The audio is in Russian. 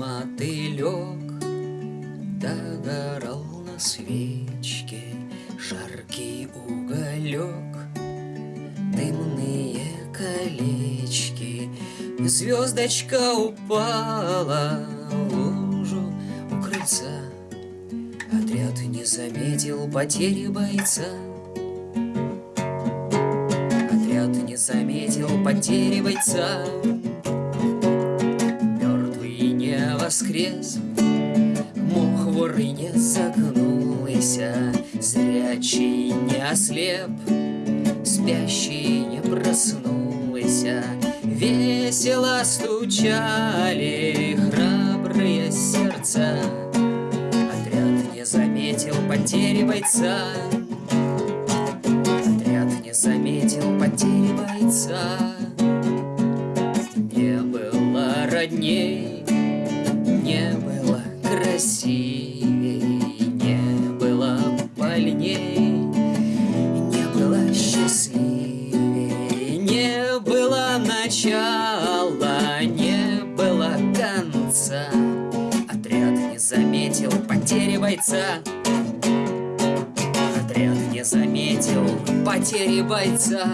мотылек догорал на свечке Жаркий уголек, дымные колечки Звездочка упала в лужу у крыльца. Отряд не заметил потери бойца. Отряд не заметил потери бойца воскрес. Воры не загнулся Зрячий не ослеп Спящий не проснулся. Весело стучали храбрые сердца. Отряд не заметил потери бойца. Отряд не заметил потери бойца. Не было родней, красивей, не было больней, не было счастливей, не было начала, не было конца. Отряд не заметил потери бойца. Отряд не заметил потери бойца.